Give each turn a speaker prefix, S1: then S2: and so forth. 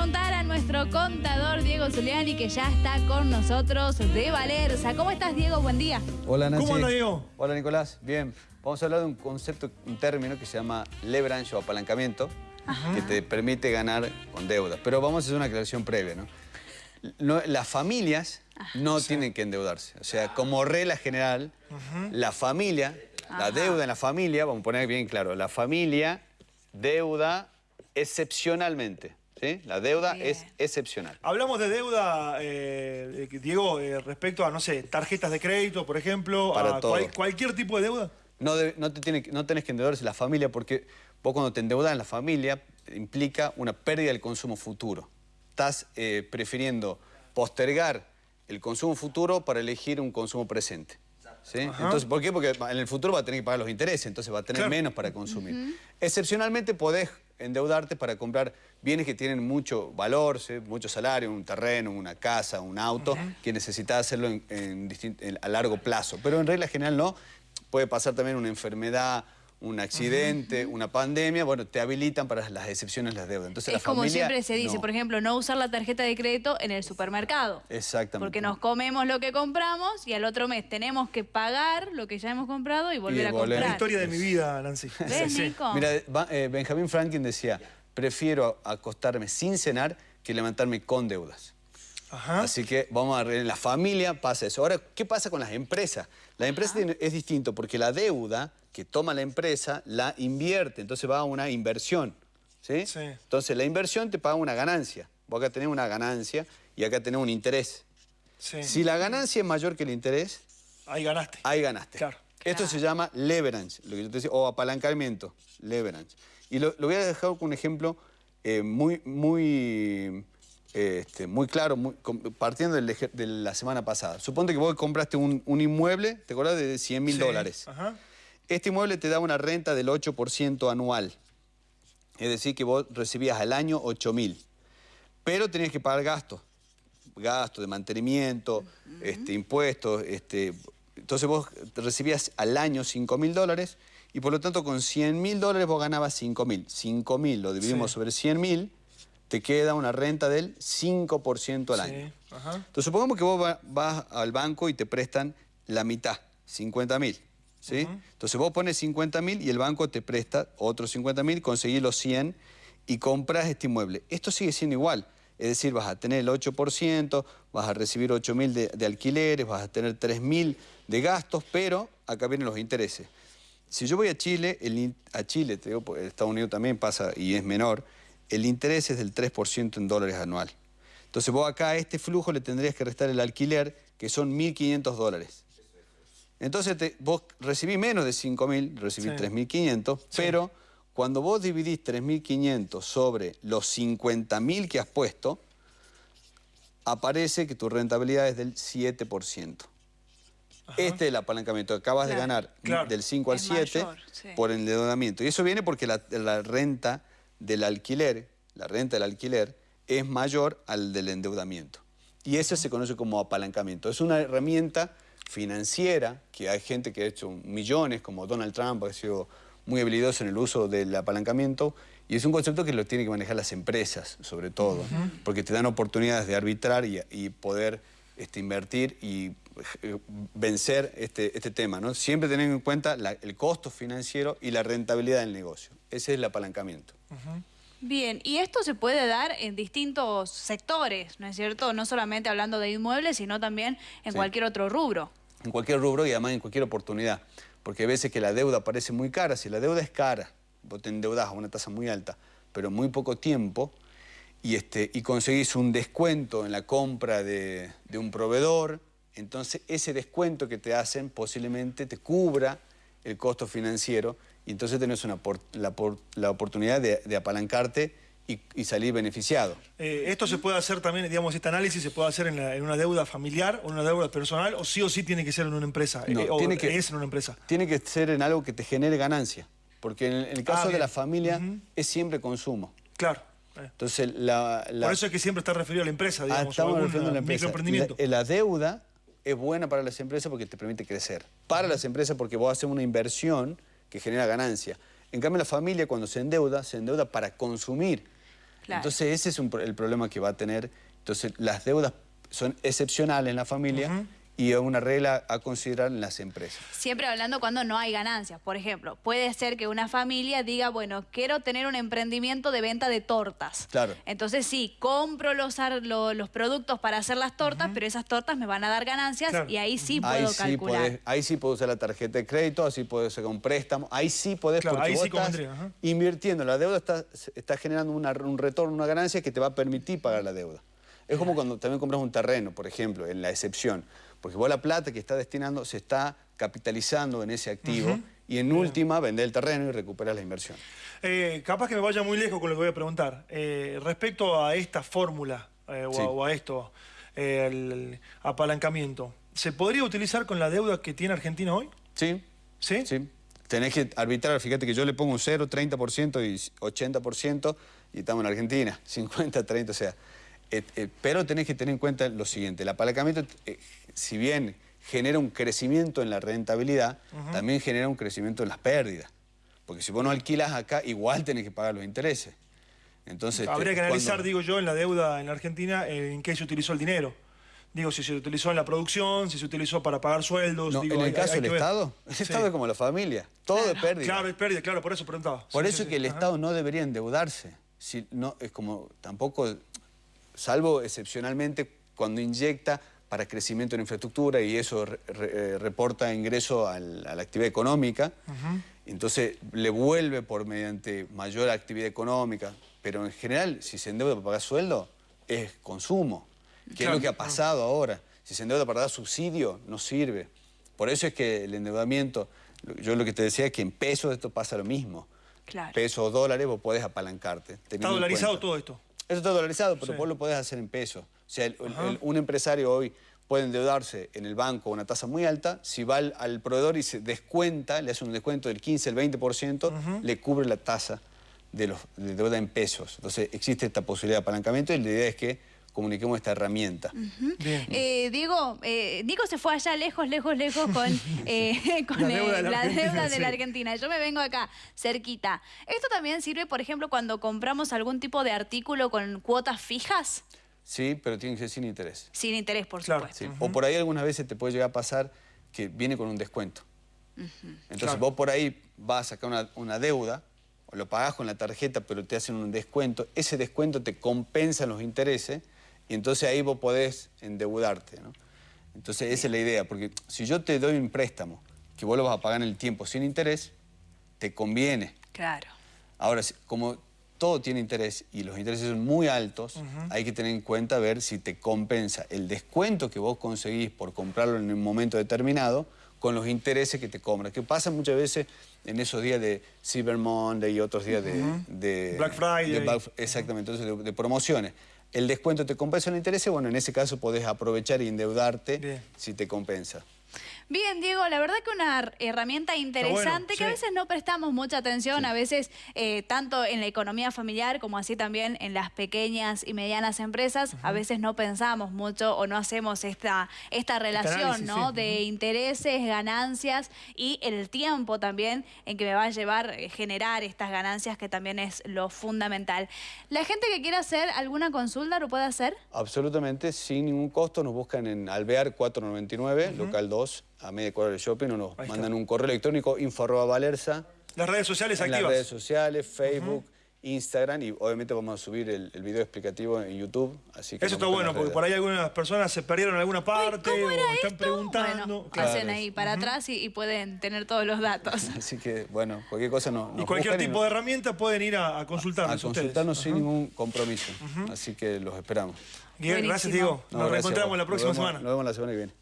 S1: preguntar a nuestro contador Diego Zuliani, que ya está con nosotros de Valerza. ¿Cómo estás, Diego? Buen día.
S2: Hola, Nancy.
S3: ¿Cómo anda, Diego?
S2: Hola, Nicolás. Bien. Vamos a hablar de un concepto, un término que se llama leverage o apalancamiento, que te permite ganar con deuda. Pero vamos a hacer una aclaración previa, ¿no? No, las familias no tienen que endeudarse. O sea, como regla general, la familia, la deuda en la familia, vamos a poner bien claro, la familia deuda excepcionalmente. ¿Sí? La deuda
S1: Bien.
S2: es excepcional.
S3: Hablamos de deuda, eh, eh, Diego, eh, respecto a, no sé, tarjetas de crédito, por ejemplo,
S2: Para
S3: a
S2: todo.
S3: cual- cualquier tipo de deuda.
S2: No, no, te tiene, no tenés que endeudarse la familia porque vos cuando te endeudas en la familia implica una pérdida del consumo futuro. Estás eh, prefiriendo postergar el consumo futuro para elegir un consumo presente. ¿sí? Entonces, ¿Por qué? Porque en el futuro va a tener que pagar los intereses, entonces va a tener
S3: Claro.
S2: menos para consumir. Excepcionalmente podés endeudarte para comprar bienes que tienen mucho valor, ¿sí? mucho salario, un terreno, una casa, un auto, que necesitas hacerlo en- en distin- en- a largo plazo. Pero en regla general no. Puede pasar también una enfermedad, un accidente, una pandemia, bueno, te habilitan para las excepciones las deudas. Entonces,
S1: es
S2: la
S1: como
S2: familia,
S1: siempre se dice,
S2: no.
S1: por ejemplo, no usar la tarjeta de crédito en el supermercado.
S2: Exactamente.
S1: Porque nos comemos lo que compramos y al otro mes tenemos que pagar lo que ya hemos comprado y volver a
S2: volver.
S3: La
S1: comprar.
S3: historia de mi vida, Nancy.
S1: ¿Ves,
S3: Sí.
S1: Nico?
S2: Mira, eh, Benjamin Franklin decía, prefiero acostarme sin cenar que levantarme con deudas.
S3: Ajá.
S2: Así que vamos a ver, en la familia pasa eso. Ahora, ¿qué pasa con las empresas? La empresa es distinto porque la deuda que toma la empresa la invierte, entonces va a una inversión. ¿sí?
S3: Sí.
S2: Entonces la inversión te paga una ganancia. Vos acá tenés una ganancia y acá tenés un interés.
S3: Sí.
S2: Si la ganancia es mayor que el interés,
S3: Ahí ganaste.
S2: ahí ganaste.
S3: Claro.
S2: Esto se llama leverage, lo que yo te decía, o apalancamiento, leverage. Y lo, lo voy a dejar con un ejemplo eh, muy, muy, eh, este, muy claro, muy- partiendo del de la semana pasada. Suponte que vos compraste un, un inmueble, ¿te acordás? De 100 mil
S3: Sí.
S2: dólares.
S3: Ajá.
S2: Este inmueble te da una renta del 8% anual. Es decir, que vos recibías al año 8 mil. Pero tenías que pagar gastos. Gastos de mantenimiento, este, impuestos. Este, entonces vos recibías al año 5 mil dólares y por lo tanto con 100 mil dólares vos ganabas 5 mil. 5 mil lo dividimos
S3: Sí.
S2: sobre 100 mil, te queda una renta del 5% al
S3: Sí.
S2: año.
S3: Ajá.
S2: Entonces, supongamos que vos va- vas al banco y te prestan la mitad, 50 mil. ¿Sí? Entonces, vos pones 50 mil y el banco te presta otros 50 mil, conseguís los 100 y compras este inmueble. Esto sigue siendo igual. Es decir, vas a tener el 8%, vas a recibir 8 mil de, de alquileres, vas a tener 3 mil de gastos, pero acá vienen los intereses. Si yo voy a Chile, el a Chile, te digo, Estados Unidos también pasa y es menor, el interés es del 3% en dólares anual. Entonces vos acá a este flujo le tendrías que restar el alquiler, que son 1.500 dólares. Entonces te- vos recibís menos de 5.000, recibís
S3: Sí.
S2: 3.500, pero cuando vos dividís 3.500 sobre los 50.000 que has puesto, aparece que tu rentabilidad es del 7%. Este es el apalancamiento. Acabas de ganar
S3: Claro.
S2: del 5 al
S1: Es
S2: 7
S1: mayor, sí.
S2: por endeudamiento. Y eso viene porque la, la renta del alquiler, la renta del alquiler, es mayor al del endeudamiento. Y eso se conoce como apalancamiento. Es una herramienta financiera que hay gente que ha hecho millones, como Donald Trump, ha sido muy habilidoso en el uso del apalancamiento. Y es un concepto que lo tienen que manejar las empresas, sobre todo, porque te dan oportunidades de arbitrar y, y poder este, invertir y eh, vencer este, este tema. ¿no? Siempre teniendo en cuenta la- el costo financiero y la rentabilidad del negocio. Ese es el apalancamiento.
S1: Bien, y esto se puede dar en distintos sectores, ¿no es cierto? No solamente hablando de inmuebles, sino también en
S2: Sí.
S1: cualquier otro rubro.
S2: En cualquier rubro y además en cualquier oportunidad. Porque hay veces que la deuda parece muy cara. Si la deuda es cara, vos te endeudás a una tasa muy alta, pero muy poco tiempo, y, este, y conseguís un descuento en la compra de, de un proveedor, entonces ese descuento que te hacen posiblemente te cubra el costo financiero y entonces tenés una la, la oportunidad de apalancarte y, y salir beneficiado.
S3: Eh, esto se puede hacer también, digamos, este análisis se puede hacer en, la- en una deuda familiar o en una deuda personal, o sí o sí tiene que ser en una empresa,
S2: No,
S3: eh, o
S2: tiene que-
S3: es en una empresa.
S2: Tiene que ser en algo que te genere ganancia, porque en el, en el caso de
S3: bien.
S2: la familia es siempre consumo.
S3: Claro. eh.
S2: Entonces, la, la-
S3: Por eso es que siempre está referido a la empresa,
S2: Ah,
S3: digamos, o
S2: estamos refiriendo a la empresa. La, la deuda es buena para las empresas porque te permite crecer. Para las empresas porque vos haces una inversión que genera ganancia. En cambio, la familia cuando se endeuda, se endeuda para consumir.
S1: Claro.
S2: Entonces ese es un el problema que va a tener. Entonces las deudas son excepcionales en la familia y es una regla a considerar en las empresas.
S1: Siempre hablando cuando no hay ganancias. Por ejemplo, puede ser que una familia diga, bueno, quiero tener un emprendimiento de venta de tortas.
S2: Claro.
S1: Entonces sí, compro los, ar- lo- los productos para hacer las tortas, pero esas tortas me van a dar ganancias
S3: Claro.
S1: y ahí sí
S2: ahí,
S1: puedo
S2: sí
S1: calcular.
S2: podés, ahí sí puedes usar la tarjeta de crédito, así puedes sacar un préstamo, ahí sí podés
S3: Claro,
S2: porque
S3: ahí
S2: vos
S3: sí
S2: estás invirtiendo. La deuda está, está generando una- un retorno, una ganancia que te va a permitir pagar la deuda. Es como cuando también compras un terreno, por ejemplo, en la excepción. Porque vos la plata que estás destinando se está capitalizando en ese activo y en última vender el terreno y recuperar la inversión.
S3: Eh, capaz que me vaya muy lejos con lo que voy a preguntar. Eh, respecto a esta fórmula eh, o,
S2: Sí.
S3: a, o a esto, el, el apalancamiento, ¿se podría utilizar con la deuda que tiene Argentina hoy?
S2: ¿Sí?
S3: ¿Sí?
S2: Sí. Tenés que arbitrar, fíjate que yo le pongo un 0, 30% y 80% y estamos en Argentina, 50, 30, o sea. Eh, eh, pero tenés que tener en cuenta lo siguiente, el apalancamiento, eh, si bien genera un crecimiento en la rentabilidad, también genera un crecimiento en las pérdidas. Porque si vos no alquilas acá, igual tenés que pagar los intereses. Entonces, te-
S3: Habría que analizar,
S2: cuando-
S3: digo yo, en la deuda en la Argentina, en qué se utilizó el dinero. Digo, si se utilizó en la producción, si se utilizó para pagar sueldos.
S2: No,
S3: digo,
S2: en el
S3: hay-
S2: caso del. Estado, el
S3: Sí.
S2: Estado es como la familia, todo es pérdida.
S3: Claro, es pérdida, claro, por eso preguntaba.
S2: Por
S3: Sí,
S2: eso
S3: sí,
S2: que el
S3: Ajá.
S2: Estado no debería endeudarse. Si no, es como tampoco, salvo excepcionalmente cuando inyecta para crecimiento en infraestructura y eso re- re- eh, reporta ingreso al- a la actividad económica, entonces le vuelve por mediante mayor actividad económica. Pero en general, si se endeuda para pagar sueldo, es consumo, que es lo que ha pasado ahora. Si se endeuda para dar subsidio, no sirve. Por eso es que el endeudamiento, yo lo que te decía es que en pesos esto pasa lo mismo
S1: Claro.
S2: pesos o dólares, vos podés apalancarte.
S3: Está dolarizado todo esto.
S2: Eso está dolarizado, pero
S3: Sí.
S2: vos lo podés hacer en pesos. O sea, el- el- un empresario hoy puede endeudarse en el banco a una tasa muy alta, si va al, al proveedor y se descuenta, le hace un descuento del 15, el 20%, le cubre la tasa de, los, de deuda en pesos. Entonces existe esta posibilidad de apalancamiento y la idea es que comuniquemos esta herramienta.
S3: Bien.
S1: Eh, Diego, eh, Nico se fue allá lejos, lejos, lejos con, eh, con
S3: La deuda de
S1: eh,
S3: la
S1: la
S3: Argentina,
S1: deuda de
S3: sí.
S1: la Argentina. Yo me vengo acá, cerquita. ¿Esto también sirve, por ejemplo, cuando compramos algún tipo de artículo con cuotas fijas?
S2: Sí, pero tiene que ser sin interés.
S1: Sin interés, por
S3: Claro.
S1: supuesto.
S2: Sí, O por ahí algunas veces te puede llegar a pasar que viene con un descuento. Entonces
S3: Claro.
S2: vos por ahí vas a sacar una, una deuda, o lo pagás con la tarjeta, pero te hacen un descuento. Ese descuento te compensa los intereses y entonces ahí vos podés endeudarte. ¿no? Entonces esa es la idea, porque si yo te doy un préstamo que vos lo vas a pagar en el tiempo sin interés, te conviene.
S1: Claro.
S2: Ahora, como todo tiene interés y los intereses son muy altos, hay que tener en cuenta ver si te compensa el descuento que vos conseguís por comprarlo en un momento determinado con los intereses que te cobran. Que pasa muchas veces en esos días de Cyber Monday y otros días de, de-
S3: Black Friday.
S2: de Black- exactamente, entonces de, de promociones. El descuento te compensa el interés, bueno, en ese caso podés aprovechar y endeudarte
S3: Bien.
S2: si te compensa.
S1: Bien, Diego, la verdad que una herramienta interesante que a veces no prestamos mucha atención, a veces eh, tanto en la economía familiar como así también en las pequeñas y medianas empresas, a veces no pensamos mucho o no hacemos esta, esta relación
S3: análisis,
S1: ¿no?
S3: sí.
S1: de intereses, ganancias y el tiempo también en que me va a llevar eh, generar estas ganancias que también es lo fundamental. La gente que quiera hacer alguna consulta lo puede hacer.
S2: Absolutamente, sin ningún costo, nos buscan en Alvear 499, local 2, a media cuadra del shopping, o nos
S3: Ahí está.
S2: mandan un correo electrónico info arroba valerza,
S3: Las redes sociales
S2: en las
S3: activas.
S2: redes sociales, Facebook, Instagram, y obviamente vamos a subir el, el video explicativo en YouTube. Así que
S3: Eso está bueno, porque por ahí algunas personas se perdieron en alguna parte
S1: ¿Cómo
S3: o están
S1: esto?
S3: preguntando.
S1: Bueno,
S3: Claro.
S1: hacen ahí para atrás y, y pueden tener todos los datos.
S2: Así que, bueno, cualquier cosa nos,
S3: Y cualquier tipo
S2: nos-
S3: de herramienta pueden ir a, a
S2: a
S3: consultarnos ustedes.
S2: consultarnos sin ningún compromiso. Así que los esperamos.
S3: Bien, gracias. Diego.
S2: No,
S3: Nos
S2: gracias a
S3: reencontramos la próxima
S2: Nos vemos-
S3: semana.
S2: Nos vemos la semana que viene.